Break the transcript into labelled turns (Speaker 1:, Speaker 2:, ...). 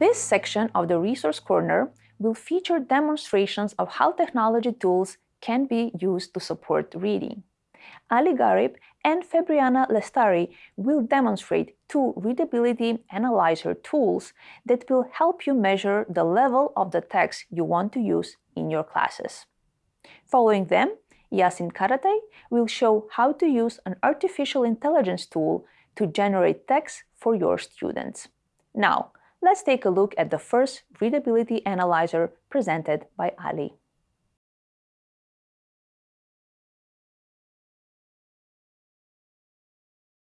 Speaker 1: This section of the Resource Corner will feature demonstrations of how technology tools can be used to support reading. Ali Garib and Febriana Lestari will demonstrate two readability analyzer tools that will help you measure the level of the text you want to use in your classes. Following them, Yasin Karate will show how to use an artificial intelligence tool to generate text for your students. Now, let's take a look at the first readability analyzer presented by Ali.